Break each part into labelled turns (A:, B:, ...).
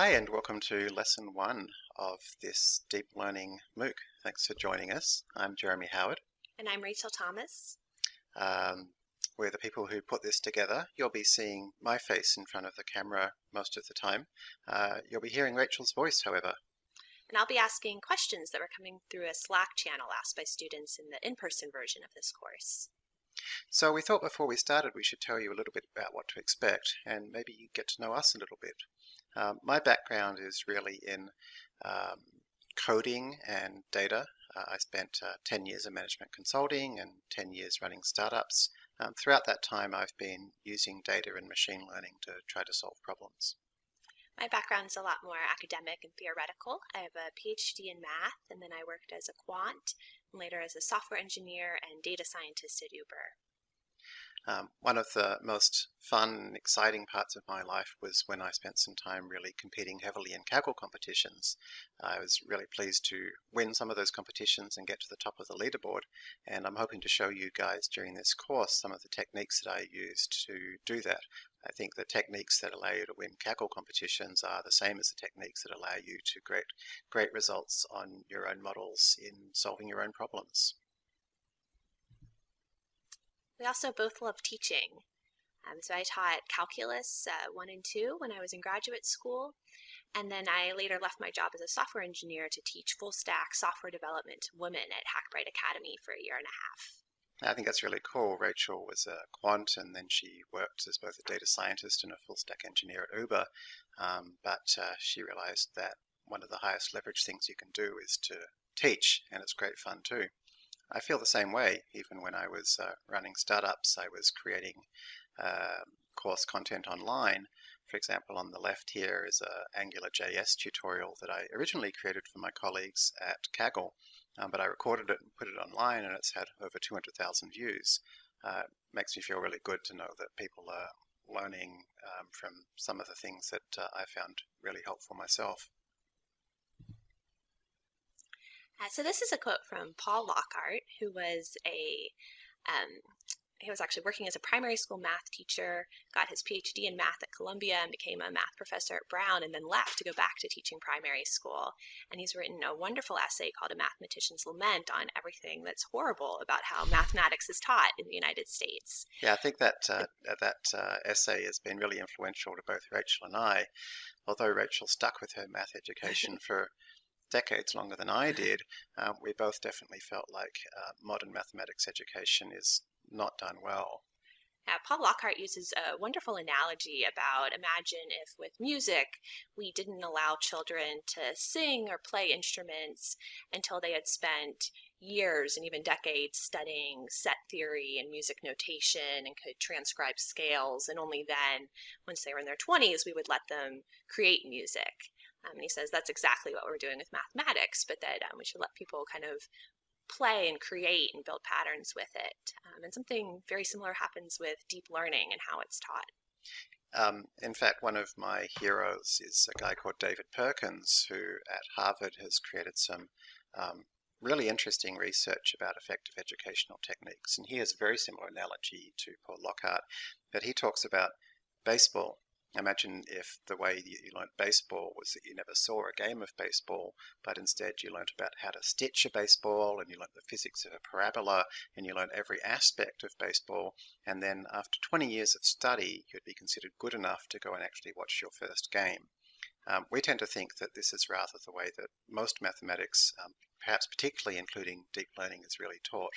A: Hi, and welcome to lesson one of this deep learning MOOC. Thanks for joining us. I'm Jeremy Howard.
B: And I'm Rachel Thomas.
A: Um, we're the people who put this together. You'll be seeing my face in front of the camera most of the time. Uh, you'll be hearing Rachel's voice, however.
B: And I'll be asking questions that were coming through a Slack channel asked by students in the in-person version of this course.
A: So we thought before we started we should tell you a little bit about what to expect and maybe you get to know us a little bit. Um, my background is really in um, coding and data. Uh, I spent uh, 10 years in management consulting and 10 years running startups. Um, throughout that time, I've been using data and machine learning to try to solve problems.
B: My background is a lot more academic and theoretical. I have a PhD in math, and then I worked as a quant, and later as a software engineer and data scientist at Uber.
A: Um, one of the most fun and exciting parts of my life was when I spent some time really competing heavily in Kaggle competitions. I was really pleased to win some of those competitions and get to the top of the leaderboard. And I'm hoping to show you guys during this course some of the techniques that I used to do that. I think the techniques that allow you to win Kaggle competitions are the same as the techniques that allow you to get great results on your own models in solving your own problems.
B: We also both love teaching. Um, so I taught calculus uh, 1 and 2 when I was in graduate school. And then I later left my job as a software engineer to teach full stack software development to women at Hackbright Academy for a year and a half.
A: I think that's really cool. Rachel was a quant and then she worked as both a data scientist and a full stack engineer at Uber. Um, but uh, she realized that one of the highest leverage things you can do is to teach, and it's great fun too. I feel the same way. Even when I was uh, running startups, I was creating uh, course content online. For example, on the left here is a AngularJS tutorial that I originally created for my colleagues at Kaggle, um, but I recorded it and put it online, and it's had over 200,000 views. Uh, makes me feel really good to know that people are learning um, from some of the things that uh, I found really helpful myself.
B: Uh, so this is a quote from Paul Lockhart, who was a um, he was actually working as a primary school math teacher, got his PhD in math at Columbia and became a math professor at Brown and then left to go back to teaching primary school. And he's written a wonderful essay called A Mathematician's Lament on everything that's horrible about how mathematics is taught in the United States.
A: Yeah, I think that uh, that uh, essay has been really influential to both Rachel and I. Although Rachel stuck with her math education for decades longer than I did, uh, we both definitely felt like uh, modern mathematics education is not done well.
B: Yeah, Paul Lockhart uses a wonderful analogy about imagine if with music we didn't allow children to sing or play instruments until they had spent years and even decades studying set theory and music notation and could transcribe scales and only then once they were in their 20s we would let them create music um, and he says that's exactly what we're doing with mathematics, but that um, we should let people kind of play and create and build patterns with it. Um, and something very similar happens with deep learning and how it's taught.
A: Um, in fact, one of my heroes is a guy called David Perkins, who at Harvard has created some um, really interesting research about effective educational techniques. And he has a very similar analogy to Paul Lockhart, but he talks about baseball Imagine if the way you learned baseball was that you never saw a game of baseball, but instead you learned about how to stitch a baseball and you learned the physics of a parabola and you learned every aspect of baseball. And then after 20 years of study, you'd be considered good enough to go and actually watch your first game. Um, we tend to think that this is rather the way that most mathematics, um, perhaps particularly including deep learning, is really taught.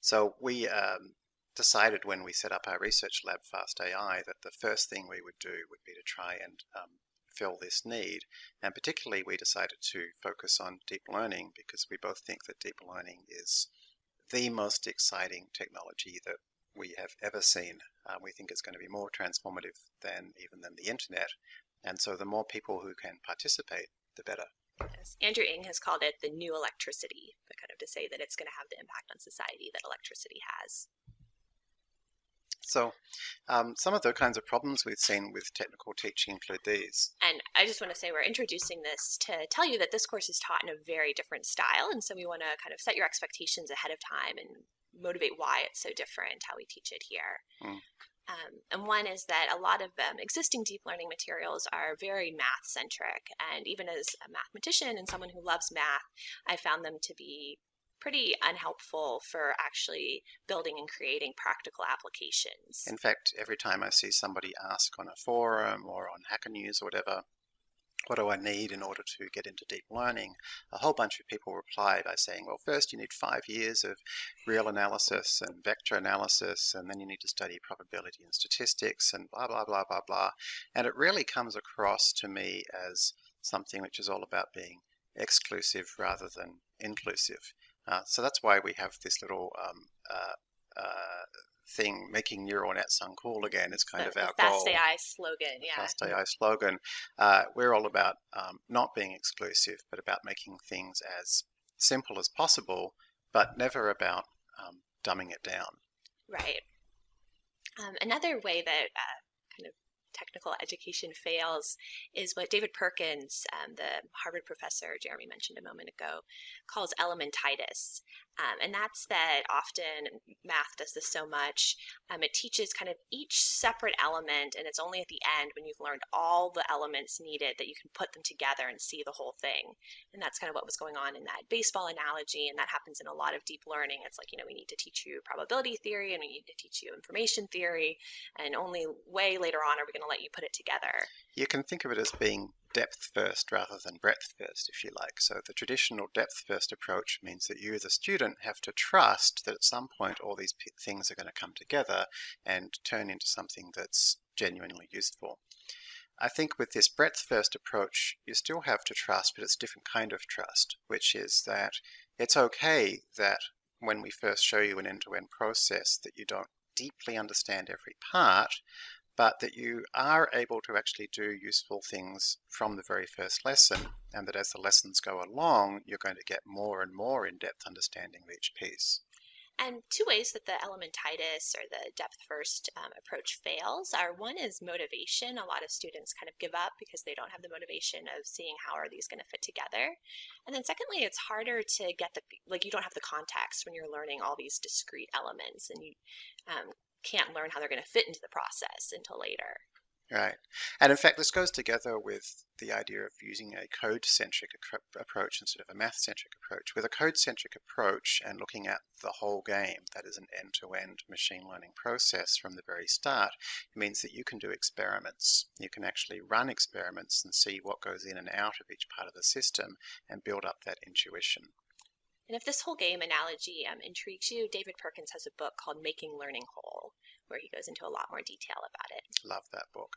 A: So we um, decided when we set up our research lab, Fast AI, that the first thing we would do would be to try and um, fill this need. And particularly, we decided to focus on deep learning because we both think that deep learning is the most exciting technology that we have ever seen. Uh, we think it's going to be more transformative than even than the internet. And so the more people who can participate, the better.
B: Yes. Andrew Ng has called it the new electricity, but kind of to say that it's going to have the impact on society that electricity has.
A: So um, some of the kinds of problems we've seen with technical teaching include these.
B: And I just want to say we're introducing this to tell you that this course is taught in a very different style. And so we want to kind of set your expectations ahead of time and motivate why it's so different, how we teach it here. Mm. Um, and one is that a lot of um, existing deep learning materials are very math centric. And even as a mathematician and someone who loves math, I found them to be pretty unhelpful for actually building and creating practical applications.
A: In fact, every time I see somebody ask on a forum or on Hacker News or whatever, what do I need in order to get into deep learning? A whole bunch of people reply by saying, well, first you need five years of real analysis and vector analysis, and then you need to study probability and statistics and blah, blah, blah, blah, blah. And it really comes across to me as something which is all about being exclusive rather than inclusive. Uh, so that's why we have this little um, uh, uh, thing, making neural nets uncool again is kind
B: the,
A: of our
B: fast
A: goal.
B: AI slogan, yeah.
A: Fast AI slogan. Uh, we're all about um, not being exclusive, but about making things as simple as possible, but never about um, dumbing it down.
B: Right. Um, another way that uh, technical education fails is what David Perkins, um, the Harvard professor Jeremy mentioned a moment ago, calls elementitis. Um, and that's that often math does this so much. Um, it teaches kind of each separate element, and it's only at the end when you've learned all the elements needed that you can put them together and see the whole thing. And that's kind of what was going on in that baseball analogy, and that happens in a lot of deep learning. It's like, you know, we need to teach you probability theory and we need to teach you information theory, and only way later on are we going to let you put it together.
A: You can think of it as being depth first rather than breadth first, if you like. So the traditional depth first approach means that you, as a student, have to trust that at some point all these things are going to come together and turn into something that's genuinely useful. I think with this breadth first approach, you still have to trust, but it's a different kind of trust, which is that it's okay that when we first show you an end to end process, that you don't deeply understand every part, but that you are able to actually do useful things from the very first lesson, and that as the lessons go along, you're going to get more and more in-depth understanding of each piece.
B: And two ways that the elementitis or the depth first um, approach fails are one is motivation. A lot of students kind of give up because they don't have the motivation of seeing how are these going to fit together. And then secondly, it's harder to get the, like you don't have the context when you're learning all these discrete elements and you um, can't learn how they're going to fit into the process until later.
A: Right. And in fact, this goes together with the idea of using a code centric approach instead of a math centric approach. With a code centric approach and looking at the whole game, that is an end to end machine learning process from the very start, it means that you can do experiments. You can actually run experiments and see what goes in and out of each part of the system and build up that intuition.
B: And if this whole game analogy um, intrigues you, David Perkins has a book called Making Learning Whole, where he goes into a lot more detail about it.
A: Love that book.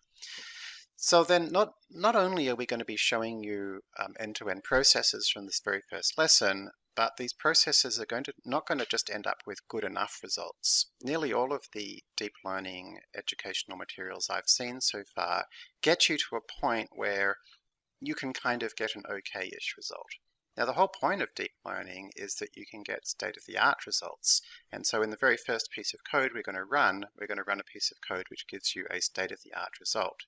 A: So then not, not only are we going to be showing you um, end-to-end processes from this very first lesson, but these processes are going to not going to just end up with good enough results. Nearly all of the deep learning educational materials I've seen so far get you to a point where you can kind of get an okay-ish result. Now the whole point of deep learning is that you can get state-of-the-art results. And so in the very first piece of code we're going to run, we're going to run a piece of code which gives you a state-of-the-art result.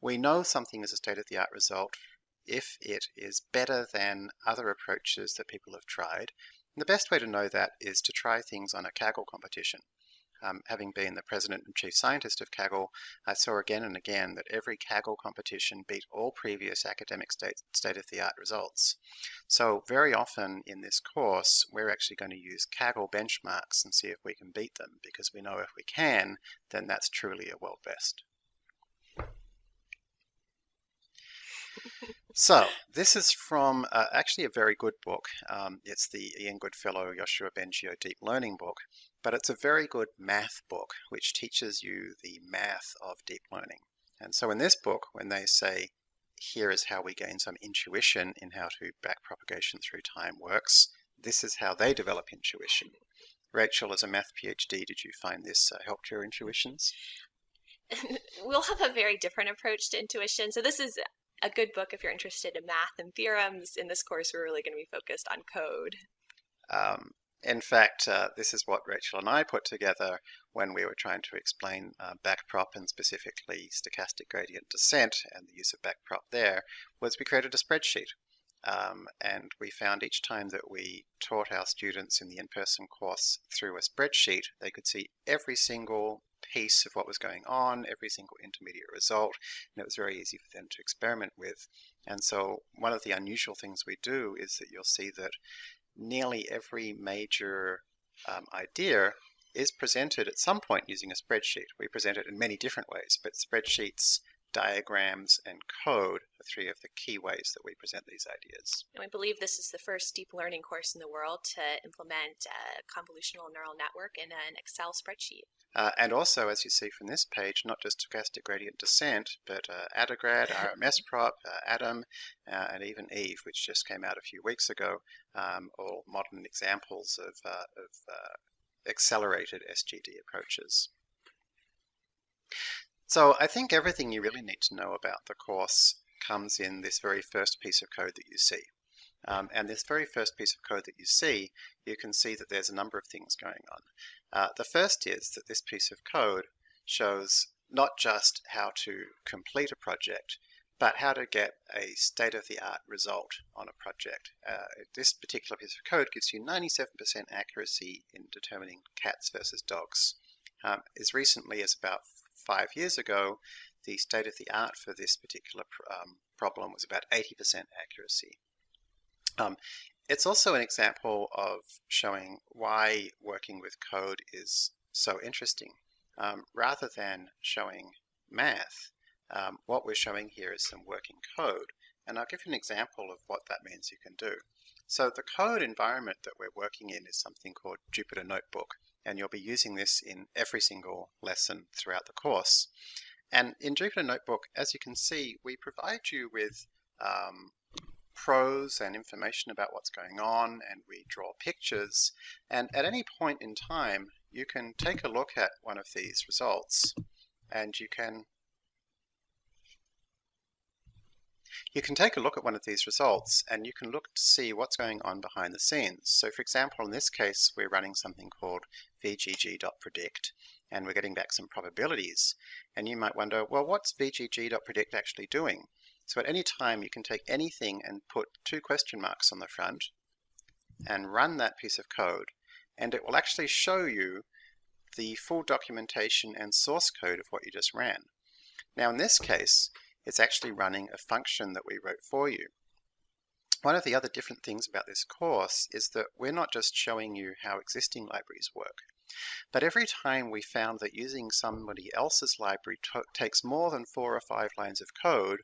A: We know something is a state-of-the-art result if it is better than other approaches that people have tried. And the best way to know that is to try things on a Kaggle competition um, having been the president and chief scientist of Kaggle, I saw again and again that every Kaggle competition beat all previous academic state, state-of-the-art results. So very often in this course, we're actually going to use Kaggle benchmarks and see if we can beat them, because we know if we can, then that's truly a world best. So this is from uh, actually a very good book. Um, it's the Ian Goodfellow Yoshua Bengio Deep Learning book, but it's a very good math book which teaches you the math of deep learning. And so in this book, when they say, here is how we gain some intuition in how to backpropagation through time works, this is how they develop intuition. Rachel, as a math PhD, did you find this uh, helped your intuitions?
B: we'll have a very different approach to intuition. So this is a good book if you're interested in math and theorems. In this course, we're really going to be focused on code.
A: Um, in fact, uh, this is what Rachel and I put together when we were trying to explain uh, backprop and specifically stochastic gradient descent and the use of backprop there, was we created a spreadsheet. Um, and we found each time that we taught our students in the in-person course through a spreadsheet, they could see every single piece of what was going on, every single intermediate result, and it was very easy for them to experiment with. And so one of the unusual things we do is that you'll see that nearly every major um, idea is presented at some point using a spreadsheet. We present it in many different ways, but spreadsheets diagrams, and code are three of the key ways that we present these ideas.
B: And we believe this is the first deep learning course in the world to implement a convolutional neural network in an Excel spreadsheet.
A: Uh, and also, as you see from this page, not just stochastic gradient descent, but uh, AdaGrad, RMSProp, uh, Adam, uh, and even Eve, which just came out a few weeks ago, um, all modern examples of, uh, of uh, accelerated SGD approaches. So I think everything you really need to know about the course comes in this very first piece of code that you see. Um, and this very first piece of code that you see, you can see that there's a number of things going on. Uh, the first is that this piece of code shows not just how to complete a project, but how to get a state-of-the-art result on a project. Uh, this particular piece of code gives you 97% accuracy in determining cats versus dogs. Um, as recently as about five years ago, the state of the art for this particular um, problem was about 80% accuracy. Um, it's also an example of showing why working with code is so interesting. Um, rather than showing math, um, what we're showing here is some working code. And I'll give you an example of what that means you can do. So the code environment that we're working in is something called Jupyter Notebook and you'll be using this in every single lesson throughout the course. And in Jupyter Notebook, as you can see, we provide you with um, prose and information about what's going on, and we draw pictures. And at any point in time, you can take a look at one of these results, and you can You can take a look at one of these results and you can look to see what's going on behind the scenes. So for example, in this case, we're running something called vgg.predict and we're getting back some probabilities. And you might wonder, well, what's vgg.predict actually doing? So at any time, you can take anything and put two question marks on the front and run that piece of code. And it will actually show you the full documentation and source code of what you just ran. Now in this case, it's actually running a function that we wrote for you. One of the other different things about this course is that we're not just showing you how existing libraries work, but every time we found that using somebody else's library takes more than four or five lines of code,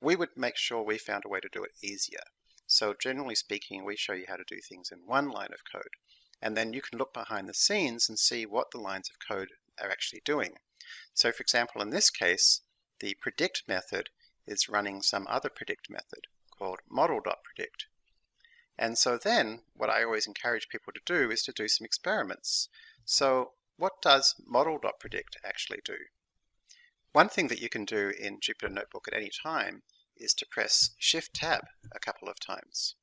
A: we would make sure we found a way to do it easier. So generally speaking, we show you how to do things in one line of code. And then you can look behind the scenes and see what the lines of code are actually doing. So for example, in this case, the predict method is running some other predict method called model.predict. And so then what I always encourage people to do is to do some experiments. So what does model.predict actually do? One thing that you can do in Jupyter Notebook at any time is to press Shift Tab a couple of times.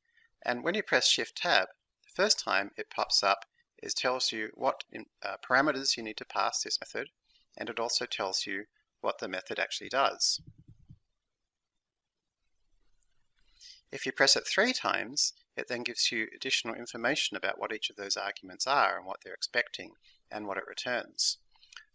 A: And when you press Shift Tab, the first time it pops up, it tells you what uh, parameters you need to pass this method, and it also tells you what the method actually does. If you press it three times, it then gives you additional information about what each of those arguments are and what they're expecting and what it returns.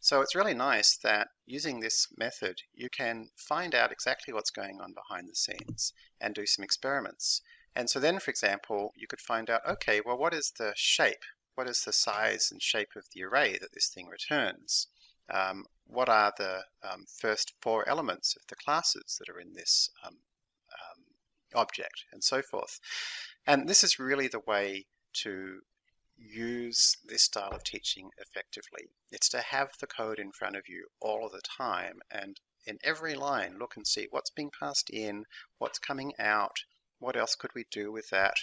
A: So it's really nice that using this method, you can find out exactly what's going on behind the scenes and do some experiments. And so then, for example, you could find out, okay, well, what is the shape? What is the size and shape of the array that this thing returns? Um, what are the um, first four elements of the classes that are in this um, um, object and so forth. And this is really the way to use this style of teaching effectively. It's to have the code in front of you all of the time and in every line look and see what's being passed in, what's coming out, what else could we do with that,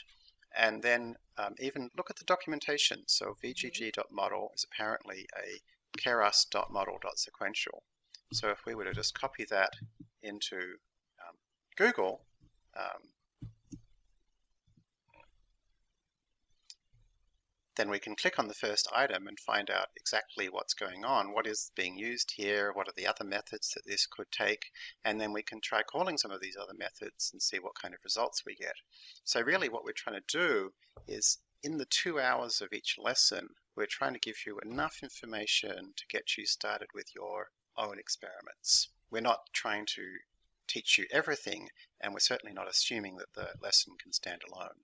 A: and then um, even look at the documentation. So vgg.model is apparently a keras.model.sequential. So if we were to just copy that into um, Google, um, then we can click on the first item and find out exactly what's going on, what is being used here, what are the other methods that this could take, and then we can try calling some of these other methods and see what kind of results we get. So really what we're trying to do is in the two hours of each lesson, we're trying to give you enough information to get you started with your own experiments. We're not trying to teach you everything, and we're certainly not assuming that the lesson can stand alone.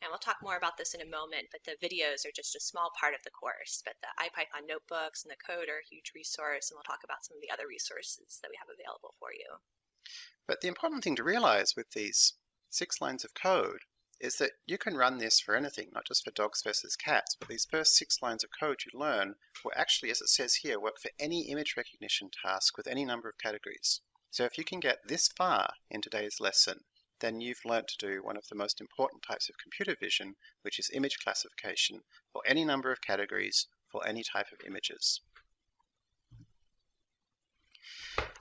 B: And we'll talk more about this in a moment, but the videos are just a small part of the course. But the IPython notebooks and the code are a huge resource, and we'll talk about some of the other resources that we have available for you.
A: But the important thing to realize with these six lines of code is that you can run this for anything, not just for dogs versus cats, but these first six lines of code you learn will actually, as it says here, work for any image recognition task with any number of categories. So if you can get this far in today's lesson, then you've learned to do one of the most important types of computer vision, which is image classification for any number of categories for any type of images.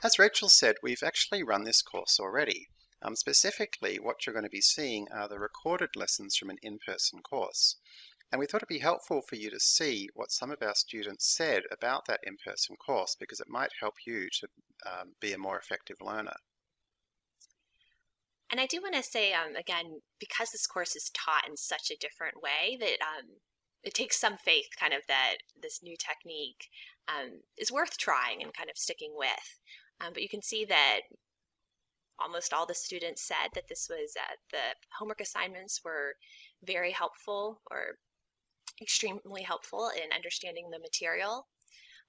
A: As Rachel said, we've actually run this course already. Um, specifically, what you're going to be seeing are the recorded lessons from an in-person course. And we thought it'd be helpful for you to see what some of our students said about that in-person course because it might help you to um, be a more effective learner.
B: And I do want to say, um, again, because this course is taught in such a different way, that um, it takes some faith, kind of, that this new technique um, is worth trying and kind of sticking with. Um, but you can see that almost all the students said that this was uh, the homework assignments were very helpful or extremely helpful in understanding the material.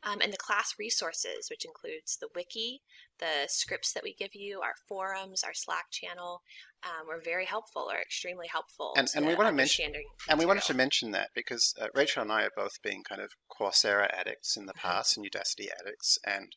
B: Um, and the class resources, which includes the wiki, the scripts that we give you, our forums, our Slack channel, um, were very helpful or extremely helpful.
A: And, and we want to mention, and we wanted to mention that because uh, Rachel and I have both been kind of Coursera addicts in the mm-hmm. past and Udacity addicts, and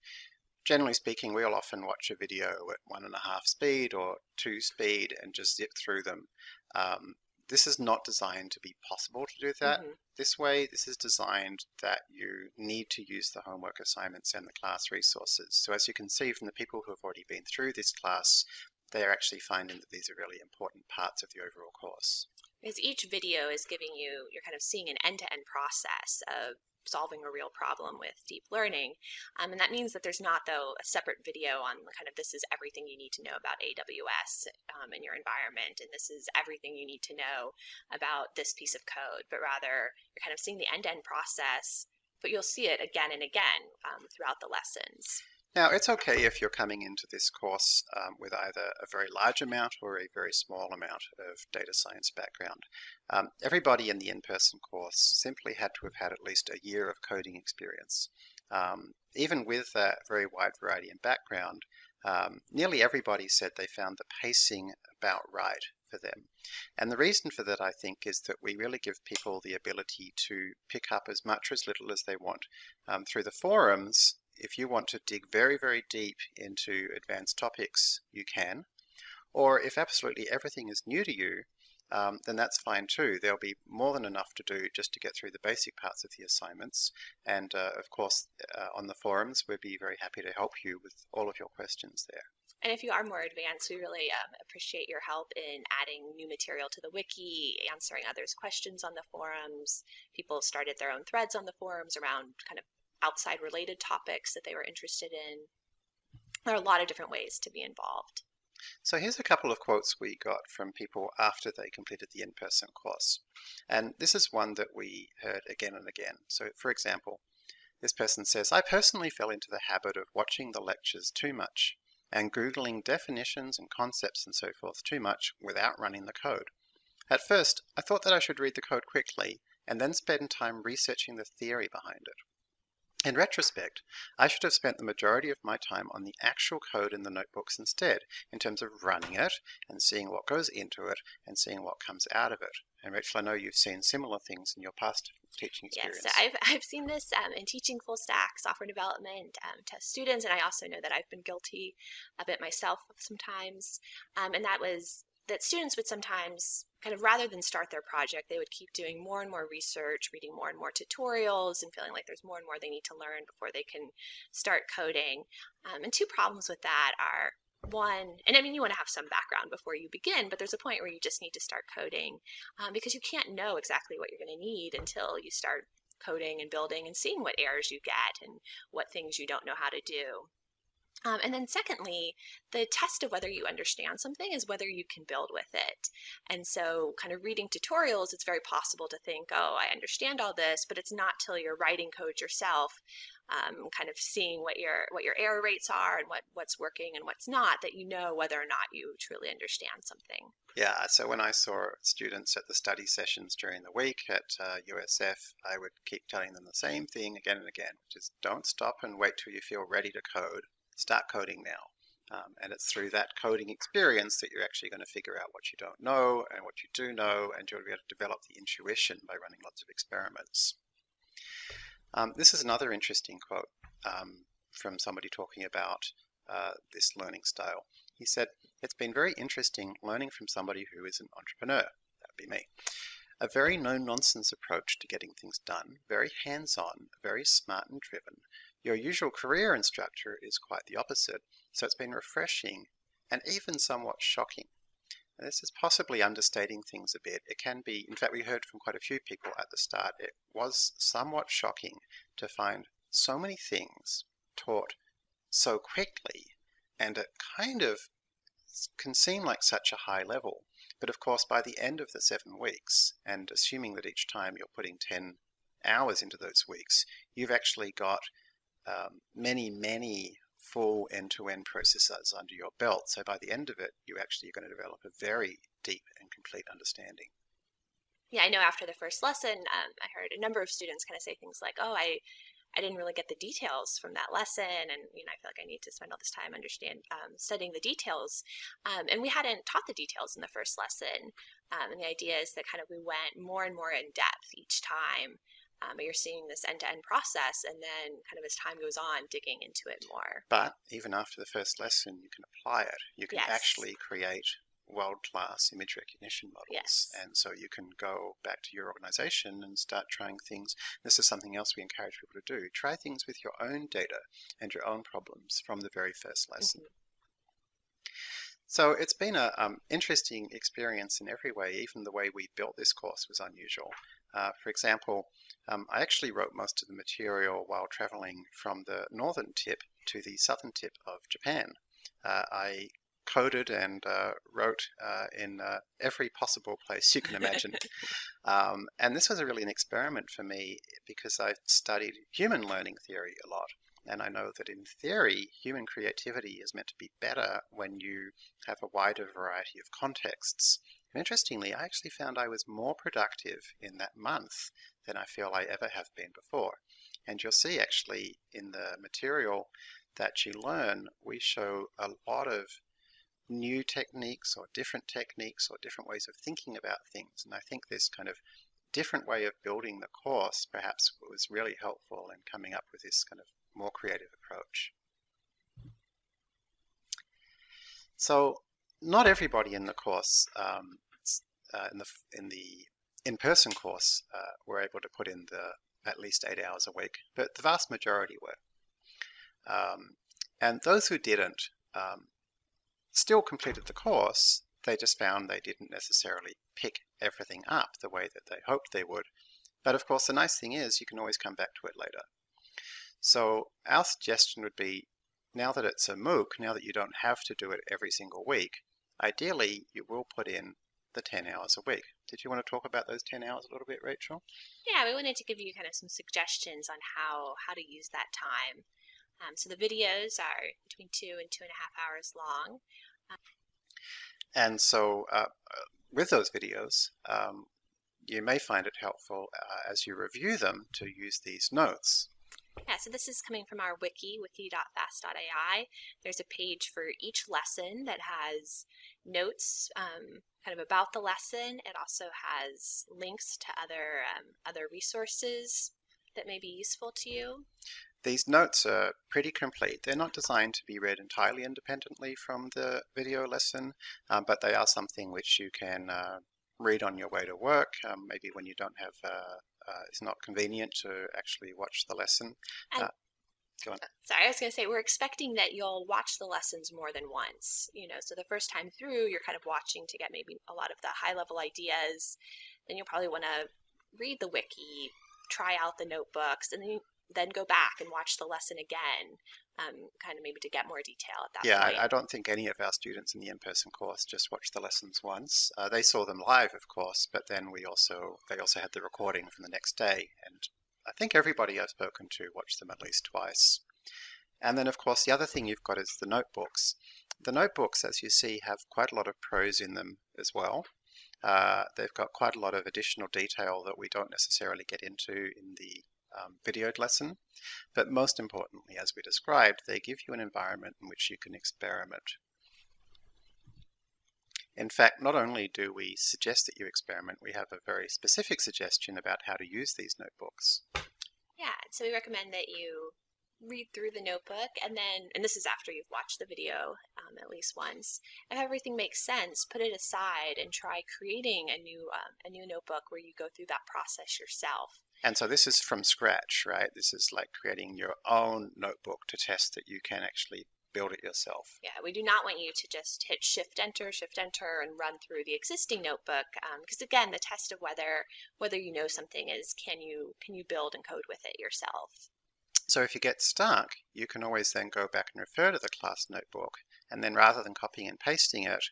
A: generally speaking, we'll often watch a video at one and a half speed or two speed and just zip through them. Um, this is not designed to be possible to do that mm-hmm. this way. This is designed that you need to use the homework assignments and the class resources. So as you can see from the people who have already been through this class, they are actually finding that these are really important parts of the overall course.
B: Because each video is giving you, you're kind of seeing an end-to-end process of solving a real problem with deep learning. Um, and that means that there's not, though, a separate video on kind of this is everything you need to know about AWS um, in your environment, and this is everything you need to know about this piece of code, but rather you're kind of seeing the end-to-end process, but you'll see it again and again um, throughout the lessons.
A: Now, it's okay if you're coming into this course um, with either a very large amount or a very small amount of data science background. Um, everybody in the in-person course simply had to have had at least a year of coding experience. Um, even with that very wide variety in background, um, nearly everybody said they found the pacing about right for them. And the reason for that, I think, is that we really give people the ability to pick up as much or as little as they want. Um, through the forums, if you want to dig very, very deep into advanced topics, you can. Or if absolutely everything is new to you, um, then that's fine too. There'll be more than enough to do just to get through the basic parts of the assignments. And uh, of course, uh, on the forums, we'd be very happy to help you with all of your questions there.
B: And if you are more advanced, we really um, appreciate your help in adding new material to the wiki, answering others' questions on the forums. People started their own threads on the forums around kind of outside related topics that they were interested in. There are a lot of different ways to be involved.
A: So here's a couple of quotes we got from people after they completed the in-person course. And this is one that we heard again and again. So for example, this person says, I personally fell into the habit of watching the lectures too much and Googling definitions and concepts and so forth too much without running the code. At first, I thought that I should read the code quickly and then spend time researching the theory behind it. In retrospect, I should have spent the majority of my time on the actual code in the notebooks instead, in terms of running it and seeing what goes into it and seeing what comes out of it. And Rachel, I know you've seen similar things in your past teaching experience.
B: Yes, I've, I've seen this um, in teaching full stack software development um, to students, and I also know that I've been guilty of it myself sometimes. Um, and that was that students would sometimes kind of rather than start their project, they would keep doing more and more research, reading more and more tutorials, and feeling like there's more and more they need to learn before they can start coding. Um, and two problems with that are one, and I mean, you want to have some background before you begin, but there's a point where you just need to start coding um, because you can't know exactly what you're going to need until you start coding and building and seeing what errors you get and what things you don't know how to do. Um, and then secondly, the test of whether you understand something is whether you can build with it. And so kind of reading tutorials, it's very possible to think, oh, I understand all this, but it's not till you're writing code yourself, um, kind of seeing what your what your error rates are and what, what's working and what's not, that you know whether or not you truly understand something.
A: Yeah, so when I saw students at the study sessions during the week at uh, USF, I would keep telling them the same thing again and again, which is don't stop and wait till you feel ready to code start coding now. Um, and it's through that coding experience that you're actually going to figure out what you don't know and what you do know, and you'll be able to develop the intuition by running lots of experiments. Um, this is another interesting quote um, from somebody talking about uh, this learning style. He said, It's been very interesting learning from somebody who is an entrepreneur. That would be me. A very no nonsense approach to getting things done, very hands on, very smart and driven, your usual career instructor is quite the opposite, so it's been refreshing and even somewhat shocking. Now, this is possibly understating things a bit. It can be, in fact, we heard from quite a few people at the start, it was somewhat shocking to find so many things taught so quickly and it kind of can seem like such a high level. But of course, by the end of the seven weeks, and assuming that each time you're putting 10 hours into those weeks, you've actually got um, many, many full end-to-end processes under your belt. So by the end of it, you actually are going to develop a very deep and complete understanding.
B: Yeah, I know after the first lesson, um, I heard a number of students kind of say things like, oh, I, I didn't really get the details from that lesson, and you know, I feel like I need to spend all this time understand um, studying the details. Um, and we hadn't taught the details in the first lesson, um, and the idea is that kind of we went more and more in depth each time um, but you're seeing this end-to-end process and then kind of as time goes on digging into it more
A: but even after the first lesson you can apply it you can yes. actually create world-class image recognition models
B: yes.
A: and so you can go back to your organization and start trying things this is something else we encourage people to do try things with your own data and your own problems from the very first lesson mm-hmm. So it's been an um, interesting experience in every way. Even the way we built this course was unusual. Uh, for example, um, I actually wrote most of the material while traveling from the northern tip to the southern tip of Japan. Uh, I coded and uh, wrote uh, in uh, every possible place you can imagine. um, and this was really an experiment for me because I've studied human learning theory a lot. And I know that in theory, human creativity is meant to be better when you have a wider variety of contexts. And interestingly, I actually found I was more productive in that month than I feel I ever have been before. And you'll see actually in the material that you learn, we show a lot of new techniques or different techniques or different ways of thinking about things. And I think this kind of different way of building the course perhaps was really helpful in coming up with this kind of more creative approach. So not everybody in the course, um, uh, in the in the in-person course uh, were able to put in the at least eight hours a week, but the vast majority were. Um, and those who didn't um, still completed the course, they just found they didn't necessarily pick everything up the way that they hoped they would. But of course, the nice thing is you can always come back to it later. So our suggestion would be, now that it's a MOOC, now that you don't have to do it every single week, ideally you will put in the 10 hours a week. Did you want to talk about those 10 hours a little bit, Rachel?
B: Yeah, we wanted to give you kind of some suggestions on how, how to use that time. Um, so the videos are between two and two and a half hours long.
A: and so uh, with those videos, um, you may find it helpful uh, as you review them to use these notes.
B: Yeah, so this is coming from our wiki, wiki.fast.ai. There's a page for each lesson that has notes um, kind of about the lesson. It also has links to other, um, other resources that may be useful to you.
A: These notes are pretty complete. They're not designed to be read entirely independently from the video lesson, um, but they are something which you can uh, read on your way to work, um, maybe when you don't have uh, uh, it's not convenient to actually watch the lesson. Uh, go on.
B: Sorry, I was going to say we're expecting that you'll watch the lessons more than once. You know, so the first time through, you're kind of watching to get maybe a lot of the high level ideas. Then you'll probably want to read the wiki, try out the notebooks, and then then go back and watch the lesson again um, kind of maybe to get more detail at that
A: yeah,
B: point.
A: I, I don't think any of our students in the in-person course just watched the lessons once. Uh, they saw them live, of course, but then we also they also had the recording from the next day, and I think everybody I've spoken to watched them at least twice. And then, of course, the other thing you've got is the notebooks. The notebooks, as you see, have quite a lot of prose in them as well. Uh, they've got quite a lot of additional detail that we don't necessarily get into in the um, videoed lesson. But most importantly, as we described, they give you an environment in which you can experiment. In fact, not only do we suggest that you experiment, we have a very specific suggestion about how to use these notebooks.
B: Yeah, so we recommend that you read through the notebook and then and this is after you've watched the video um, at least once if everything makes sense put it aside and try creating a new um, a new notebook where you go through that process yourself
A: and so this is from scratch right this is like creating your own notebook to test that you can actually build it yourself.
B: Yeah, we do not want you to just hit shift enter, shift enter, and run through the existing notebook because um, again, the test of whether whether you know something is can you can you build and code with it yourself.
A: So if you get stuck, you can always then go back and refer to the class notebook, and then rather than copying and pasting it,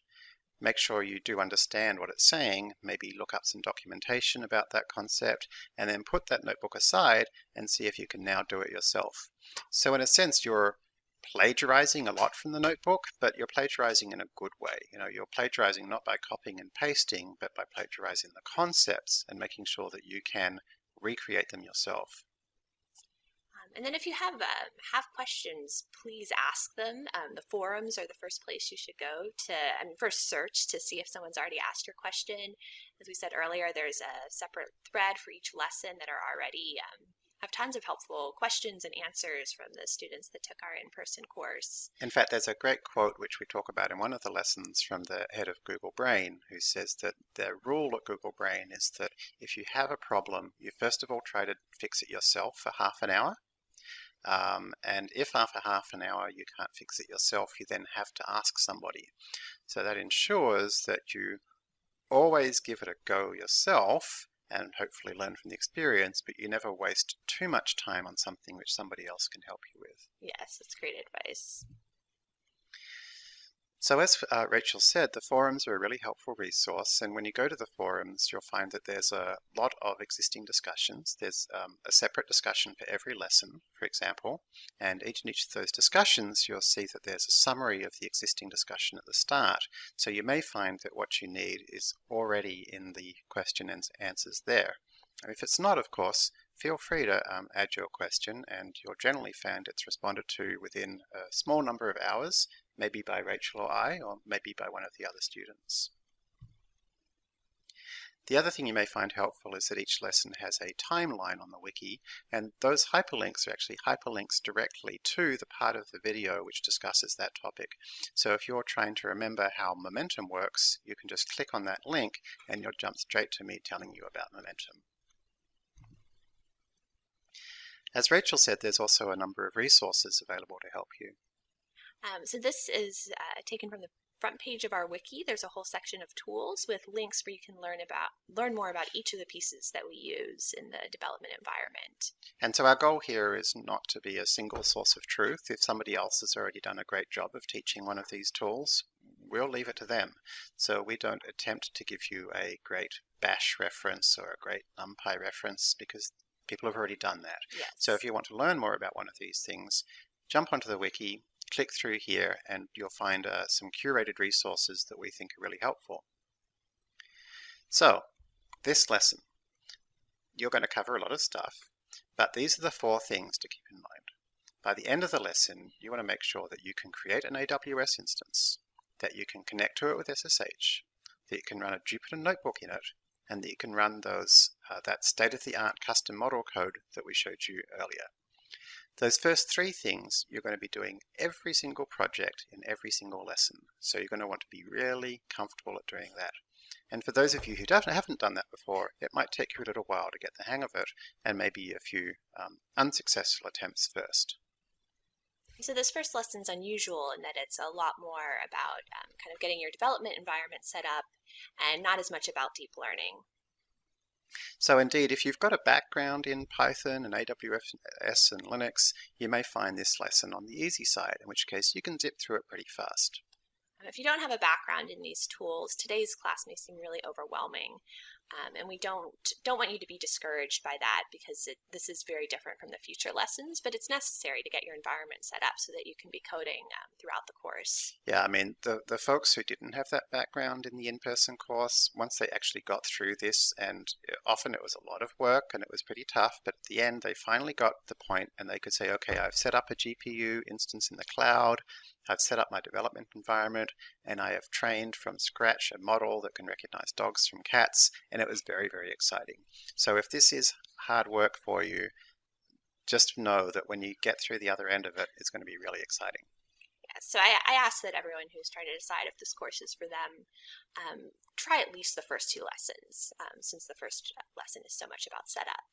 A: make sure you do understand what it's saying, maybe look up some documentation about that concept, and then put that notebook aside and see if you can now do it yourself. So in a sense, you're plagiarizing a lot from the notebook, but you're plagiarizing in a good way. You know, you're plagiarizing not by copying and pasting, but by plagiarizing the concepts and making sure that you can recreate them yourself.
B: And then if you have uh, have questions, please ask them. Um, the forums are the first place you should go to, I mean, first search to see if someone's already asked your question. As we said earlier, there's a separate thread for each lesson that are already um, have tons of helpful questions and answers from the students that took our in-person course.
A: In fact, there's a great quote which we talk about in one of the lessons from the head of Google Brain, who says that the rule at Google Brain is that if you have a problem, you first of all try to fix it yourself for half an hour, um, and if after half an hour you can't fix it yourself, you then have to ask somebody. So that ensures that you always give it a go yourself and hopefully learn from the experience, but you never waste too much time on something which somebody else can help you with.
B: Yes, that's great advice.
A: So as uh, Rachel said, the forums are a really helpful resource, and when you go to the forums, you'll find that there's a lot of existing discussions. There's um, a separate discussion for every lesson, for example, and each and each of those discussions, you'll see that there's a summary of the existing discussion at the start. So you may find that what you need is already in the question and answers there. And if it's not, of course, feel free to um, add your question, and you'll generally find it's responded to within a small number of hours maybe by Rachel or I, or maybe by one of the other students. The other thing you may find helpful is that each lesson has a timeline on the wiki, and those hyperlinks are actually hyperlinks directly to the part of the video which discusses that topic. So if you're trying to remember how momentum works, you can just click on that link and you'll jump straight to me telling you about momentum. As Rachel said, there's also a number of resources available to help you.
B: Um, so this is uh, taken from the front page of our wiki. There's a whole section of tools with links where you can learn about learn more about each of the pieces that we use in the development environment.
A: And so our goal here is not to be a single source of truth. If somebody else has already done a great job of teaching one of these tools, we'll leave it to them. So we don't attempt to give you a great bash reference or a great numpy reference because people have already done that.
B: Yes.
A: So if you want to learn more about one of these things, jump onto the wiki, click through here and you'll find uh, some curated resources that we think are really helpful. So, this lesson, you're going to cover a lot of stuff, but these are the four things to keep in mind. By the end of the lesson, you want to make sure that you can create an AWS instance, that you can connect to it with SSH, that you can run a Jupyter notebook in it, and that you can run those uh, that state-of-the-art custom model code that we showed you earlier. Those first three things you're going to be doing every single project in every single lesson. So you're going to want to be really comfortable at doing that. And for those of you who haven't done that before, it might take you a little while to get the hang of it and maybe a few um, unsuccessful attempts first.
B: So this first lesson is unusual in that it's a lot more about um, kind of getting your development environment set up and not as much about deep learning.
A: So indeed, if you've got a background in Python and AWS and Linux, you may find this lesson on the easy side, in which case you can zip through it pretty fast.
B: If you don't have a background in these tools, today's class may seem really overwhelming. Um, and we don't don't want you to be discouraged by that because it, this is very different from the future lessons, but it's necessary to get your environment set up so that you can be coding um, throughout the course.
A: Yeah, I mean, the, the folks who didn't have that background in the in-person course, once they actually got through this, and often it was a lot of work and it was pretty tough, but at the end they finally got the point and they could say, okay, I've set up a GPU instance in the cloud, I've set up my development environment and I have trained from scratch a model that can recognize dogs from cats and it was very, very exciting. So if this is hard work for you, just know that when you get through the other end of it, it's going to be really exciting.
B: Yeah, so I, I ask that everyone who's trying to decide if this course is for them, um, try at least the first two lessons, um, since the first lesson is so much about setup.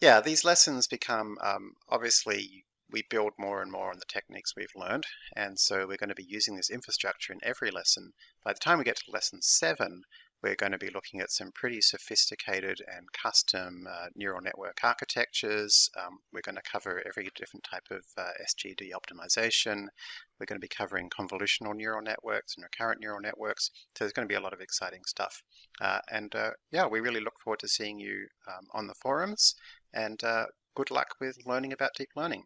A: Yeah, these lessons become um, obviously we build more and more on the techniques we've learned. And so we're going to be using this infrastructure in every lesson. By the time we get to lesson seven, we're going to be looking at some pretty sophisticated and custom uh, neural network architectures. Um, we're going to cover every different type of uh, SGD optimization. We're going to be covering convolutional neural networks and recurrent neural networks. So there's going to be a lot of exciting stuff. Uh, and uh, yeah, we really look forward to seeing you um, on the forums. And uh, good luck with learning about deep learning.